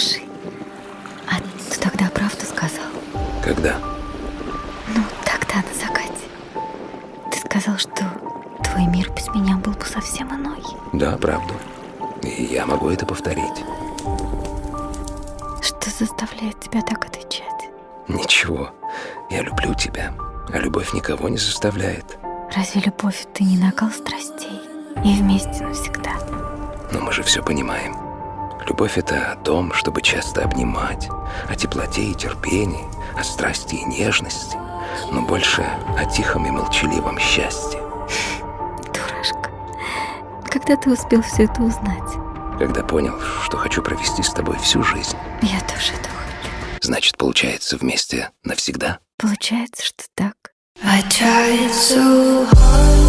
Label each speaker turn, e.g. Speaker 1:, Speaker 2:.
Speaker 1: Слушай, а ты тогда правду сказал? Когда? Ну, тогда, на закате. Ты сказал, что твой мир без меня был бы совсем иной.
Speaker 2: Да, правду. И я могу это повторить.
Speaker 1: Что заставляет тебя так отвечать?
Speaker 2: Ничего. Я люблю тебя. А любовь никого не заставляет.
Speaker 1: Разве любовь — это не накал страстей? И вместе навсегда.
Speaker 2: Но мы же все понимаем. Любовь — это о том, чтобы часто обнимать, о теплоте и терпении, о страсти и нежности, но больше о тихом и молчаливом счастье.
Speaker 1: Дурашка. Когда ты успел все это узнать?
Speaker 2: Когда понял, что хочу провести с тобой всю жизнь.
Speaker 1: Я тоже этого хочу.
Speaker 2: Значит, получается вместе навсегда?
Speaker 1: Получается, что так.
Speaker 3: I tried so hard